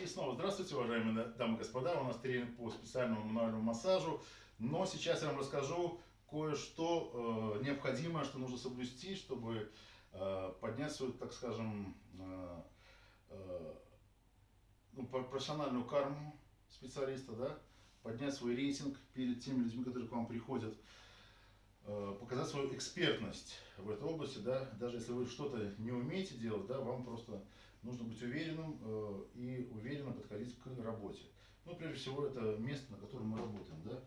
И снова здравствуйте, уважаемые дамы и господа. У нас тренинг по специальному мануальному массажу. Но сейчас я вам расскажу кое-что э, необходимое, что нужно соблюсти, чтобы э, поднять свою, так скажем, э, э, ну, профессиональную карму специалиста, да, поднять свой рейтинг перед теми людьми, которые к вам приходят, э, показать свою экспертность в этой области, да, даже если вы что-то не умеете делать, да, вам просто нужно быть уверенным э, и уверенно подходить к работе. Ну, прежде всего, это место, на котором мы работаем, да.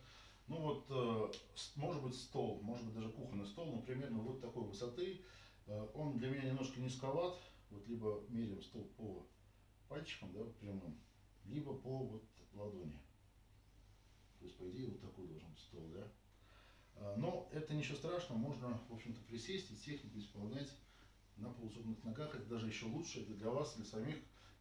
Ну вот, э, может быть стол, может быть даже кухонный стол, но примерно вот такой высоты. Э, он для меня немножко низковат, вот либо меряем стол по пальчикам, да, прямым, либо по вот ладони. То есть, по идее, вот такой должен быть стол, да. Но это ничего страшного, можно, в общем-то, присесть и технику исполнять на полусогнутых ногах, это даже еще лучше, это для вас, для самих,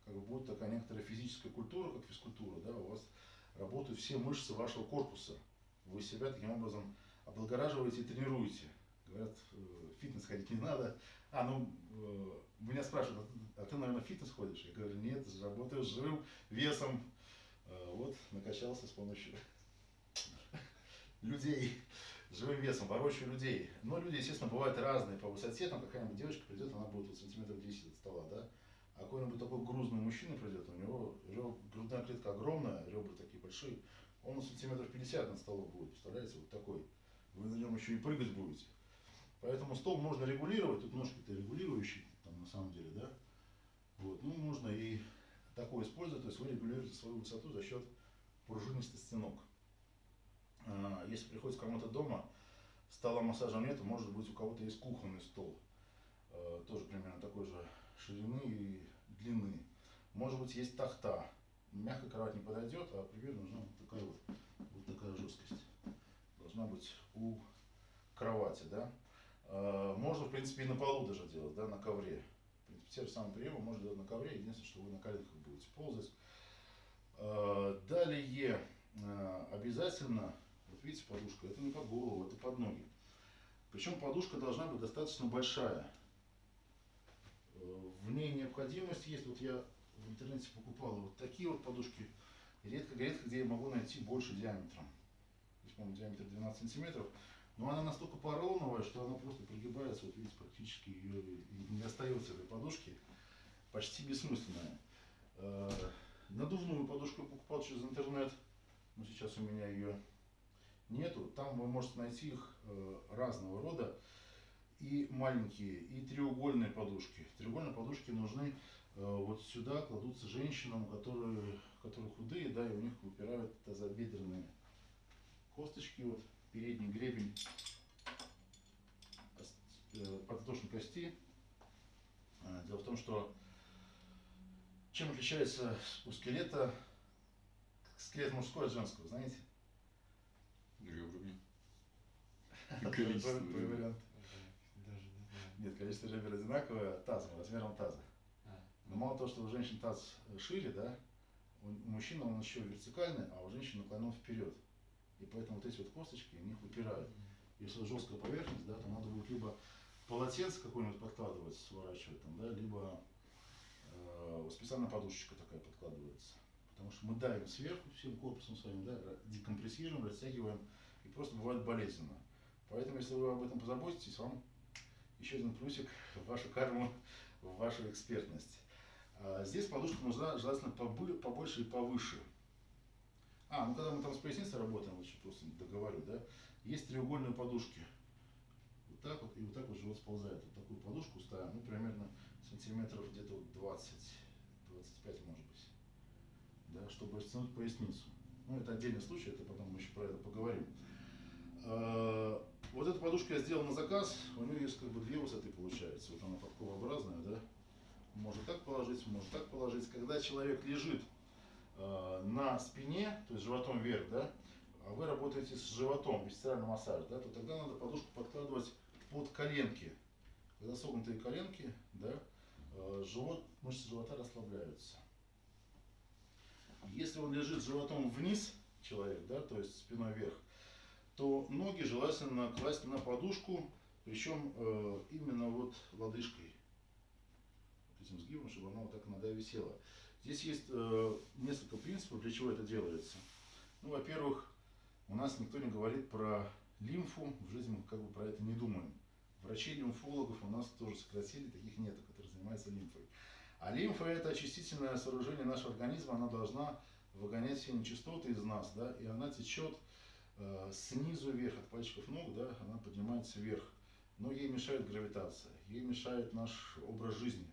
как бы будет такая некоторая физическая культура, как физкультура, да, у вас работают все мышцы вашего корпуса, вы себя таким образом облагораживаете и тренируете. Говорят, в э, фитнес ходить не надо. А, ну, э, меня спрашивают, а ты, наверное, в фитнес ходишь? Я говорю, нет, работаю с живым весом. Э, вот, накачался с помощью людей живым весом, ворочаю людей. Но люди, естественно, бывают разные по высоте. Там какая-нибудь девочка придет, она будет вот сантиметров 10 от стола, да? А какой-нибудь такой грузный мужчина придет, у него грудная клетка огромная, ребра такие большие, он сантиметров 50 над столом будет, представляете, вот такой. Вы на нем еще и прыгать будете. Поэтому стол можно регулировать, тут ножки-то регулирующие, там на самом деле, да? Вот, ну, можно и такое использовать, то есть вы регулируете свою высоту за счет пружинистости ног. А, если приходится кому-то дома, стола массажа нет, может быть у кого-то есть кухонный стол, а, тоже примерно такой же ширины и длины. Может быть есть тахта, мягкая кровать не подойдет, а примерно нужна вот такая вот, вот такая жесткость. Должна быть у кровати, да. А, можно, в принципе, и на полу даже делать, да, на ковре. В принципе, те же самые приемы можно делать на ковре, единственное, что вы на коленках будете ползать. Далее обязательно видите, подушка, это не под голову, это под ноги. Причем подушка должна быть достаточно большая. Э, в ней необходимость есть, вот я в интернете покупал вот такие вот подушки, редко-редко где я могу найти больше диаметром. Здесь, по-моему, диаметр 12 сантиметров. Но она настолько поролоновая, что она просто пригибается, вот видите, практически ее не остается этой подушки. Почти бессмысленная. Э, надувную подушку я покупал через интернет. Но сейчас у меня ее нету. Там вы можете найти их э, разного рода. И маленькие, и треугольные подушки. Треугольные подушки нужны э, вот сюда, кладутся женщинам, которые, которые худые, да, и у них выпирают тазобедренные косточки, вот передний гребень э, подвздошной кости. Дело в том, что чем отличается у скелета скелет мужской от женского, знаете? Ребрами. Количество вариант. Нет, количество ребер одинаковое тазом, размером таза. А. Но мало того, что у женщин таз шире, да, у мужчин он еще вертикальный, а у женщин наклонен вперед. И поэтому вот эти вот косточки, у них выпирают. Если жесткая поверхность, да, то надо будет либо полотенце какое-нибудь подкладывать, сворачивать там, да, либо э, специальная подушечка такая подкладывается. Потому что мы давим сверху всем корпусом своим, да, декомпрессируем, растягиваем, и просто бывает болезненно. Поэтому, если вы об этом позаботитесь, вам еще один плюсик в вашу карму, в вашу экспертность. А здесь подушка нужна желательно побольше и повыше. А, ну когда мы там с поясницей работаем, лучше просто договорю, да, есть треугольные подушки. Вот так вот, и вот так вот живот сползает. Вот такую подушку ставим, ну, примерно сантиметров где-то 20, 25 может быть да, чтобы растянуть поясницу. Ну, это отдельный случай, это потом мы еще про это поговорим. А, вот эту подушку я сделал на заказ, у нее есть как бы две высоты получается. Вот она подковообразная, да. Можно так положить, можно так положить. Когда человек лежит э, на спине, то есть животом вверх, да, а вы работаете с животом, висцеральный массаж, да, то тогда надо подушку подкладывать под коленки. Когда согнутые коленки, да, э, живот, мышцы живота расслабляются. Если он лежит животом вниз, человек, да, то есть спиной вверх, то ноги желательно класть на подушку, причем э, именно вот лодыжкой, этим сгибом, чтобы она вот так нога висела. Здесь есть э, несколько принципов, для чего это делается. Ну, во-первых, у нас никто не говорит про лимфу, в жизни мы как бы про это не думаем. Врачей-лимфологов у нас тоже сократили, таких нет, которые занимаются лимфой. А лимфа это очистительное сооружение нашего организма, она должна выгонять все нечистоты из нас, да, и она течет э, снизу вверх, от пальчиков ног, да, она поднимается вверх. Но ей мешает гравитация, ей мешает наш образ жизни.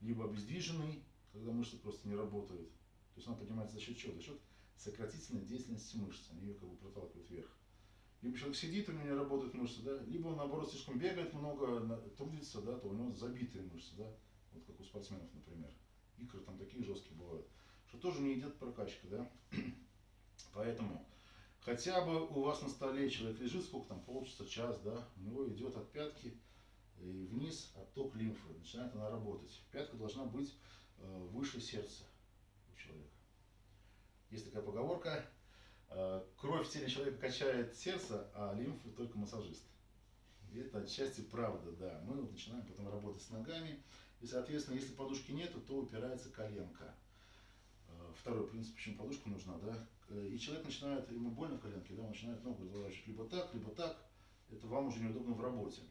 Либо обездвиженный, когда мышцы просто не работают. То есть она поднимается за счет чего? За счет сократительной деятельности мышц, они ее как бы проталкивают вверх. Либо человек сидит, у него не работают мышцы, да, либо он наоборот слишком бегает много, трудится, да, то у него забитые мышцы, да, вот как у спортсменов, например. Икры там такие жесткие бывают, что тоже не идет прокачка, да. Поэтому хотя бы у вас на столе человек лежит, сколько там, полчаса, час, да, у него идет от пятки и вниз отток лимфы, начинает она работать. Пятка должна быть э, выше сердца у человека. Есть такая поговорка, э, кровь в теле человека качает сердце, а лимфу только массажист. И это отчасти правда, да. Мы вот начинаем потом работать с ногами, и, соответственно, если подушки нету, то упирается коленка. Э, второй принцип, почему подушка нужна, да. И человек начинает, ему больно в коленке, да, он начинает ногу разворачивать либо так, либо так. Это вам уже неудобно в работе.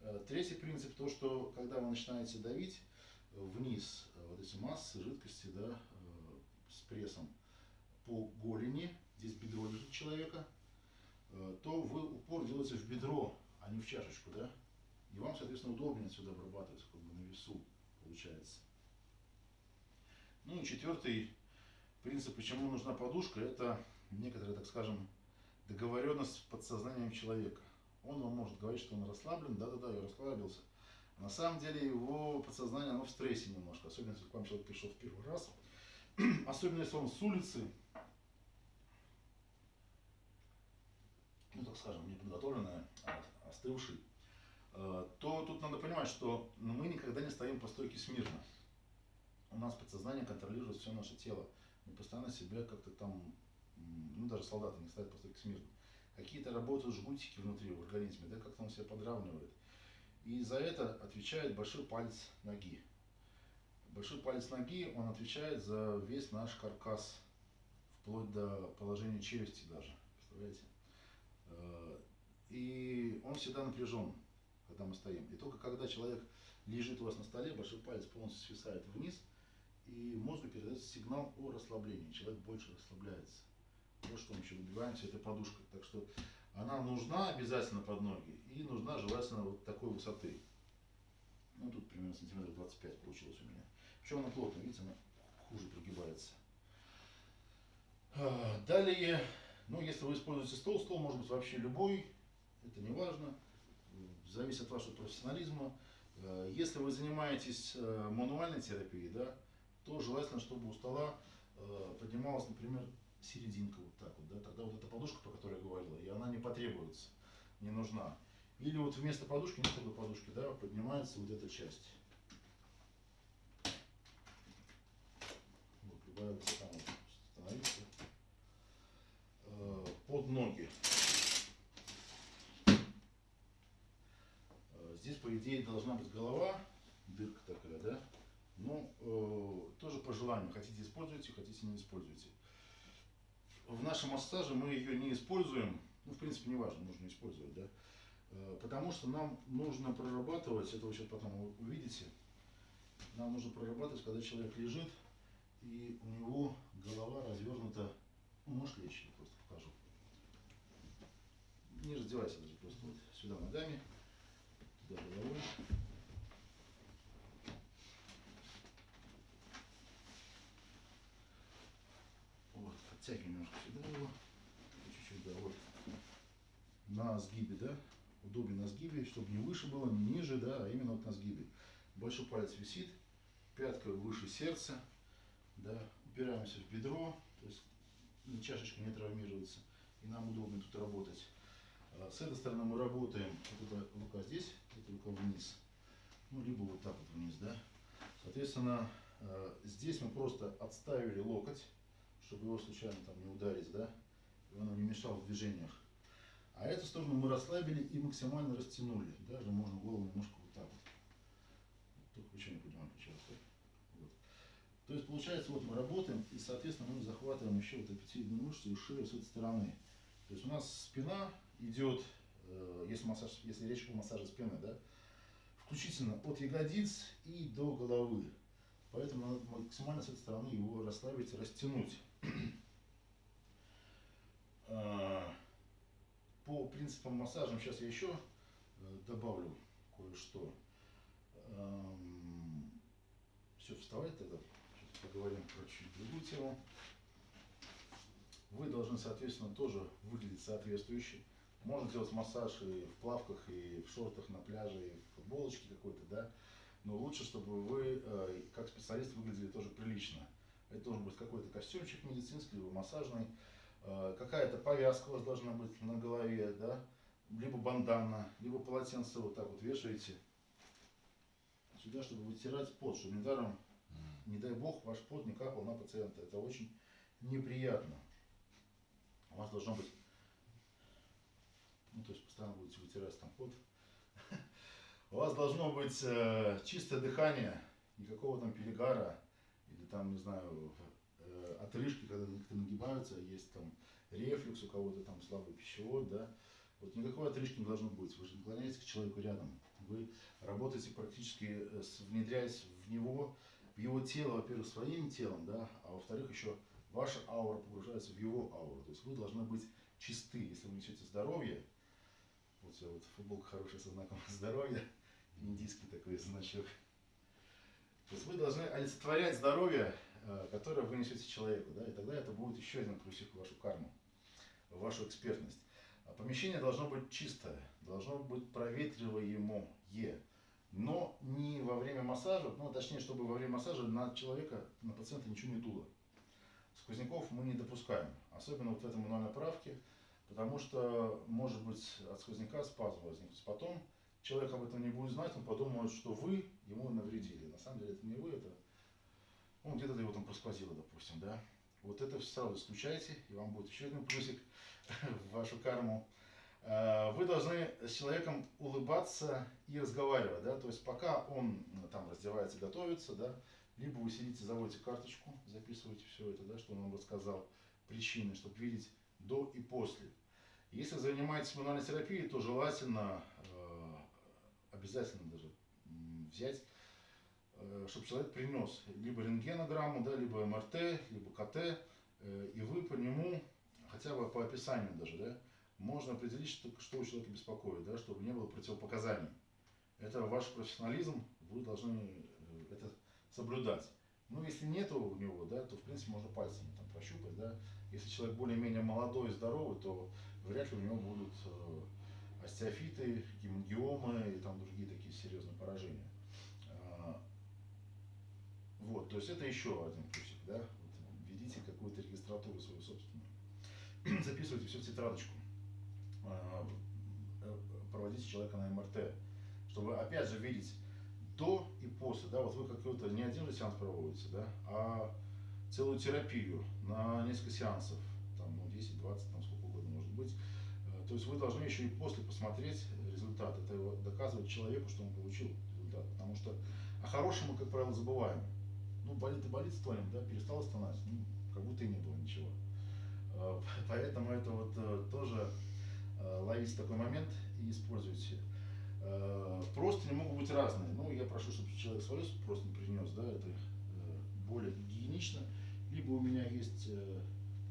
Э, третий принцип, то, что когда вы начинаете давить вниз э, вот эти массы жидкости, да, с прессом по голени, здесь бедро лежит человека, то вы упор делаете в бедро, а не в чашечку, да, и вам, соответственно, удобнее отсюда обрабатывать, как бы на весу получается. Ну и четвертый принцип, почему нужна подушка, это некоторая, так скажем, договоренность с подсознанием человека. Он вам может говорить, что он расслаблен, да-да-да, я расслабился. На самом деле его подсознание, оно в стрессе немножко, особенно если к вам человек пришел в первый раз. Особенно если он с улицы, ну так скажем, не подготовленный, а остывший, то тут надо понимать, что мы никогда не стоим по стойке смирно. У нас подсознание контролирует все наше тело. Мы постоянно себя как-то там, ну даже солдаты не стоят по стойке смирно какие-то работают жгутики внутри в организме, да, как-то он себя подравнивает. И за это отвечает большой палец ноги. Большой палец ноги, он отвечает за весь наш каркас, вплоть до положения челюсти даже, представляете? Э, и он всегда напряжен, когда мы стоим. И только когда человек лежит у вас на столе, большой палец полностью свисает вниз, и мозгу передается сигнал о расслаблении. Человек больше расслабляется. Вот что мы еще добиваемся этой подушкой. Так что она нужна обязательно под ноги и нужна желательно вот такой высоты. Ну тут примерно сантиметров 25 получилось у меня. Причем она плотная, видите, она хуже прогибается. А, далее, ну если вы используете стол, стол может быть вообще любой, это не важно, зависит от вашего профессионализма. А, если вы занимаетесь э, мануальной терапией, да, то желательно, чтобы у стола э, поднималась, например, серединка вот так вот, да, тогда вот эта подушка, про которую я говорила, и она не потребуется, не нужна. Или вот вместо подушки, не только подушки, да, поднимается вот эта часть. Вот, любая высота может становиться. Э, под ноги. Э, здесь, по идее, должна быть голова, дырка такая, да? Но э, тоже по желанию. Хотите используйте, хотите не используйте в нашем массаже мы ее не используем, ну, в принципе, не важно, нужно использовать, да, э, потому что нам нужно прорабатывать, это вы сейчас потом увидите, нам нужно прорабатывать, когда человек лежит, и у него голова развернута, ну, можешь лечь, я просто покажу. Не раздевайся даже, просто вот сюда ногами, туда головой. Подтягиваем немножко сюда его. Чуть-чуть, да, вот. На сгибе, да. Удобнее на сгибе, чтобы не выше было, не ниже, да, а именно вот на сгибе. Большой палец висит, пятка выше сердца, да. Упираемся в бедро, то есть чашечка не травмируется. И нам удобно тут работать. С этой стороны мы работаем, вот эта рука здесь, эта рука вниз. Ну, либо вот так вот вниз, да. Соответственно, э, здесь мы просто отставили локоть чтобы его случайно там не ударить, да, и он не мешал в движениях. А эту сторону мы расслабили и максимально растянули. Даже можно голову немножко вот так вот. Только еще не понимаю, сейчас. Вот. То есть получается, вот мы работаем, и, соответственно, мы захватываем еще вот эпителийную мышцу и шею с этой стороны. То есть у нас спина идет, э, если, массаж, если речь о массаже спины, да, включительно от ягодиц и до головы. Поэтому надо максимально с этой стороны его расслабить, растянуть. А, по принципам массажа сейчас я еще э, добавлю кое-что. Все, вставать тогда. Сейчас поговорим про чуть другую тему. Вы должны, соответственно, тоже выглядеть соответствующе. Можно делать массаж и в плавках, и в шортах на пляже, и в футболочке какой-то, да. Но лучше, чтобы вы, э, как специалист, выглядели тоже прилично. Это должен быть какой-то костюмчик медицинский, либо массажный. Э, какая-то повязка у вас должна быть на голове, да. Либо бандана, либо полотенце вот так вот вешаете сюда, чтобы вытирать пот, чтобы недаром, не дай бог, ваш пот не капал на пациента. Это очень неприятно. У вас должно быть, ну то есть постоянно будете вытирать там пот. У вас должно быть э, чистое дыхание, никакого там перегара или там, не знаю, э, отрыжки, когда некоторые нагибаются, есть там рефлюкс, у кого-то там слабый пищевод, да. Вот никакой отрыжки не должно быть. Вы же наклоняетесь к человеку рядом. Вы работаете практически, э, внедряясь в него, в его тело, во-первых, своим телом, да, а во-вторых, еще ваша аура погружается в его ауру. То есть вы должны быть чисты. Если вы несете здоровье, вот все, вот футболка хорошая со знаком здоровья, индийский такой значок. То есть вы должны олицетворять здоровье, э, которое вы несете человеку, да, и тогда это будет еще один плюсик в вашу карму, в вашу экспертность. А помещение должно быть чистое, должно быть проветриваемое, но не во время массажа, ну точнее, чтобы во время массажа на человека, на пациента ничего не дуло. Сквозняков мы не допускаем, особенно вот в этом мануальной правке, потому что может быть от сквозняка спазм возникнуть. Потом человек об этом не будет знать, он подумает, что вы ему навредили. На самом деле это не вы, это ну, где-то его там просквозило, допустим, да. Вот это сразу исключайте, и вам будет еще один плюсик в вашу карму. А, вы должны с человеком улыбаться и разговаривать, да, то есть пока он ну, там раздевается, готовится, да, либо вы сидите, заводите карточку, записываете все это, да, что он вам рассказал, причины, чтобы видеть до и после. Если занимаетесь мануальной терапией, то желательно, э, обязательно даже взять, э, чтобы человек принес либо рентгенограмму, да, либо МРТ, либо КТ, э, и вы по нему, хотя бы по описанию даже, да, можно определить, что, что у человека беспокоит, да, чтобы не было противопоказаний. Это ваш профессионализм, вы должны это соблюдать. Ну, если нет у него, да, то, в принципе, можно пальцами там прощупать, да. Если человек более-менее молодой и здоровый, то вряд ли у него будут э, остеофиты, гемангиомы и там другие такие серьезные поражения. А, вот, то есть это еще один плюсик, да. Вот, введите какую-то регистратуру свою собственную. Записывайте все в тетрадочку. А, э, проводите человека на МРТ, чтобы опять же видеть до и после, да, вот вы какой-то не один же сеанс проводите, да, а целую терапию на несколько сеансов, там, ну, 10, 20, там, быть. Э, то есть вы должны еще и после посмотреть результат. Это доказывает человеку, что он получил результат. Потому что о хорошем мы, как правило, забываем. Ну, болит и болит, стонем, да, перестало стонать, ну, как будто и не было ничего. Э, поэтому это вот тоже ловите такой момент и используйте. Э, не могут быть разные. Ну, я прошу, чтобы человек свою просто не принес, да, это э, более гигиенично. Либо у меня есть э,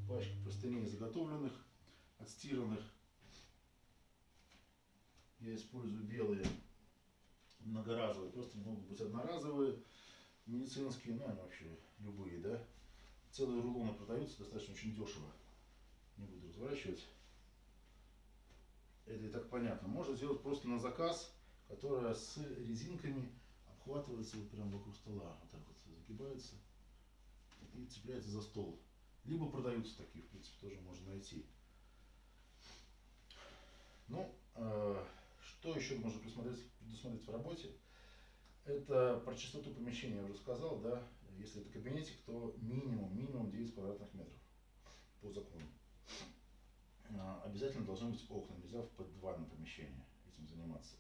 пачка простыней заготовленных, отстиранных. Я использую белые многоразовые, просто могут быть одноразовые, медицинские, ну, они вообще любые, да. Целые рулоны продаются достаточно очень дешево. Не буду разворачивать это и так понятно. Можно сделать просто на заказ, которая с резинками обхватывается вот прямо вокруг стола, вот так вот загибается и цепляется за стол. Либо продаются такие, в принципе, тоже можно найти. Ну, э, что еще можно предусмотреть в работе? Это про чистоту помещения я уже сказал, да. Если это кабинетик, то минимум, минимум 9 квадратных метров по закону. А, обязательно должны быть окна, нельзя в подвальном помещении этим заниматься.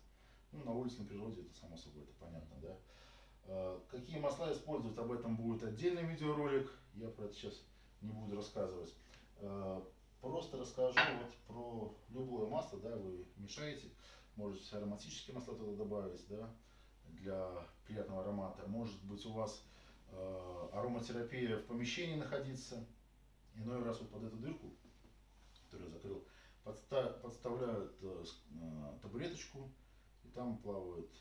Ну, на улице, на природе, это само собой, это понятно, да. Какие масла использовать, об этом будет отдельный видеоролик. Я про это сейчас не буду рассказывать. Просто расскажу вот про любое масло, да, вы мешаете. Можете ароматические масла туда добавить, да, для приятного аромата. Может быть у вас э, ароматерапия в помещении находиться. Иной раз вот под эту дырку, которую я закрыл, подста подставляют э, э, табуреточку, и там плавает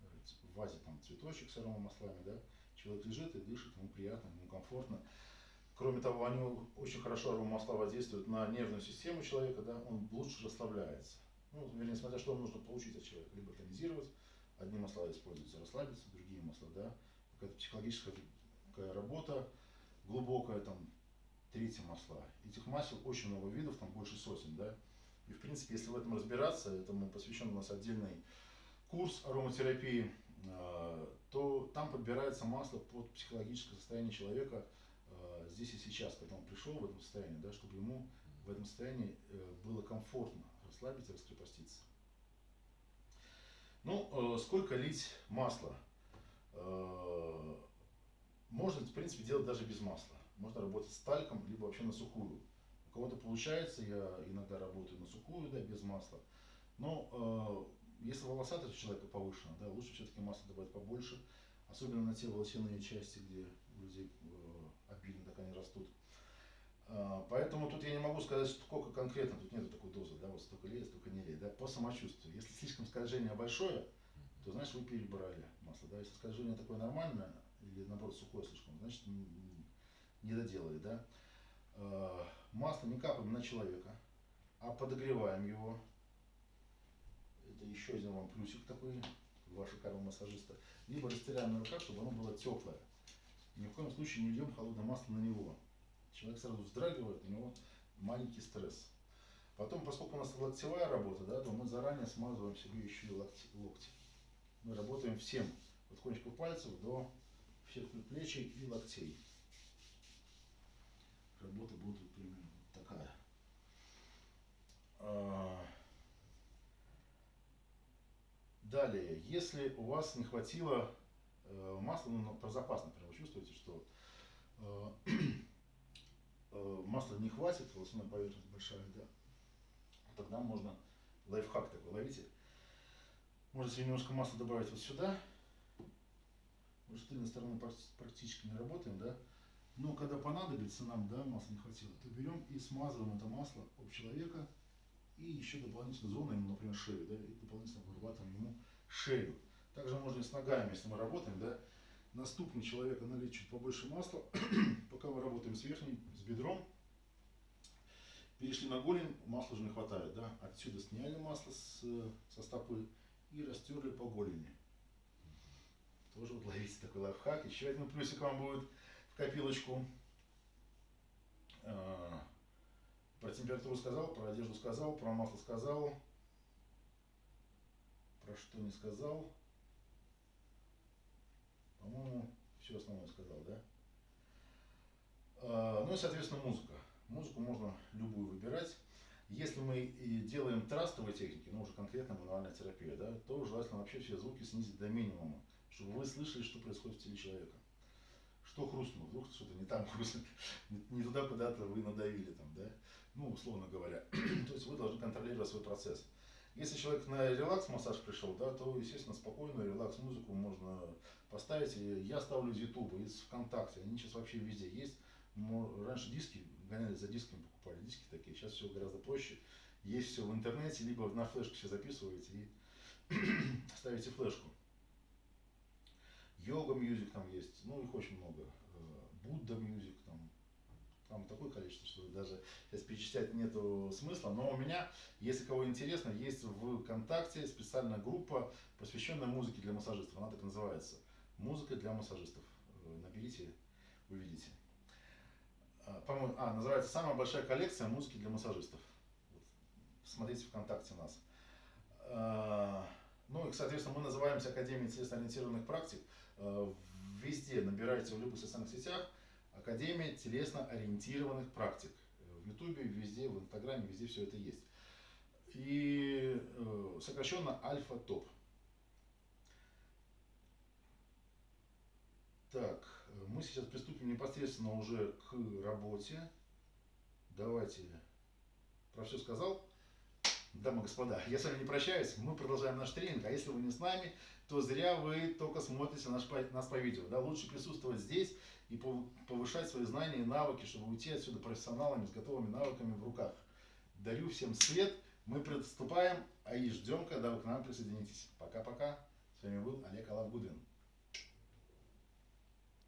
э, в вазе там цветочек с аромамаслами, да. Человек лежит и дышит, ему приятно, ему комфортно. Кроме того, они очень хорошо аромамасла воздействуют на нервную систему человека, да, он лучше расслабляется. Ну, вернее, смотря что нужно получить от человека. Либо тонизировать, одни масла используются расслабиться, другие масла, да. Какая-то психологическая такая работа глубокая, там, третьи масла. Этих масел очень много видов, там больше сотен, да. И, в принципе, если в этом разбираться, этому посвящен у нас отдельный курс ароматерапии, а, то там подбирается масло под психологическое состояние человека, Э, здесь и сейчас, когда он пришел в этом состоянии, да, чтобы ему в этом состоянии э, было комфортно расслабиться, раскрепоститься. Ну, э, сколько лить масла? Можно, в принципе, делать даже без масла. Можно работать с тальком, либо вообще на сухую. У кого-то получается, я иногда работаю на сухую, да, без масла. Но если волосатость у человека повышена, да, лучше все-таки масло добавить побольше, особенно на те волосяные части, где у людей они растут. А, поэтому тут я не могу сказать, сколько конкретно, тут нет такой дозы, да, вот столько лей, столько не лей, да, по самочувствию. Если слишком скольжение большое, то значит вы перебрали масло, да, если скольжение такое нормальное, или наоборот сухое слишком, значит не доделали, да. А, масло не капаем на человека, а подогреваем его. Это еще один вам плюсик такой, вашего корова массажиста. Либо растираем на руках, чтобы оно было теплое ни в коем случае не льем холодное масло на него. Человек сразу вздрагивает, у него маленький стресс. Потом, поскольку у нас локтевая работа, да, то мы заранее смазываем себе еще и локти. локти. Мы работаем всем, от кончиков пальцев до всех предплечий и локтей. Работа будет примерно такая. А, далее, если у вас не хватило масло ну, про запас, например, вы чувствуете, что э, э, масла не хватит, волосяная поверхность большая, да, тогда можно лайфхак такой, ловите. Можете немножко масла добавить вот сюда. Мы с тыльной стороны практически не работаем, да. Но когда понадобится нам, да, масла не хватило, то берем и смазываем это масло об человека и еще дополнительно зону, ему, например, шею, да, и дополнительно вырабатываем ему шею. Также можно и с ногами, если мы работаем, да, на ступни человека налить чуть побольше масла, пока мы работаем с верхним, с бедром. Перешли на голень, масла уже не хватает, да, отсюда сняли масло с, со стопы и растерли по голени. Тоже вот ловите такой лайфхак. Еще один плюсик вам будет в копилочку. А, про температуру сказал, про одежду сказал, про масло сказал. Про что не сказал. По-моему, все основное сказал, да? А, ну и, соответственно, музыка. Музыку можно любую выбирать. Если мы делаем трастовые техники, ну уже конкретно мануальная терапия, да, то желательно вообще все звуки снизить до минимума, чтобы вы слышали, что происходит в теле человека. Что хрустнуло, вдруг что-то не там хрустнет, не туда куда-то вы надавили там, да, ну, условно говоря. то есть вы должны контролировать свой процесс. Если человек на релакс-массаж пришел, да, то, естественно, спокойную релакс-музыку можно поставить. Я ставлю из Ютуба, из ВКонтакте, они сейчас вообще везде есть. Раньше диски гоняли за дисками, покупали диски такие, сейчас все гораздо проще. Есть все в интернете, либо на флешку все записываете и ставите флешку. Yoga music там есть, ну их очень много. Э, Buddha music там, там такое количество, что даже сейчас перечислять нету смысла. Но у меня, если кого интересно, есть в ВКонтакте специальная группа, посвященная музыке для массажистов. Она так называется. Музыка для массажистов. Э, наберите, увидите. А, по-моему, а, называется «Самая большая коллекция музыки для массажистов». Вот. Смотрите ВКонтакте нас. А, ну и, соответственно, мы называемся Академией телесно-ориентированных практик. Э, везде набирайте в любых социальных сетях Академия телесно-ориентированных практик. В Ютубе, везде, в Инстаграме, везде все это есть. И э, сокращенно Альфа-ТОП. Так, мы сейчас приступим непосредственно уже к работе. Давайте. Про все сказал? Дамы и господа, я с вами не прощаюсь, мы продолжаем наш тренинг, а если вы не с нами, то зря вы только смотрите наш, нас по видео. Да? Лучше присутствовать здесь и повышать свои знания и навыки, чтобы уйти отсюда профессионалами с готовыми навыками в руках. Дарю всем свет, мы приступаем, а и ждем, когда вы к нам присоединитесь. Пока-пока, с вами был Олег Алавгудин.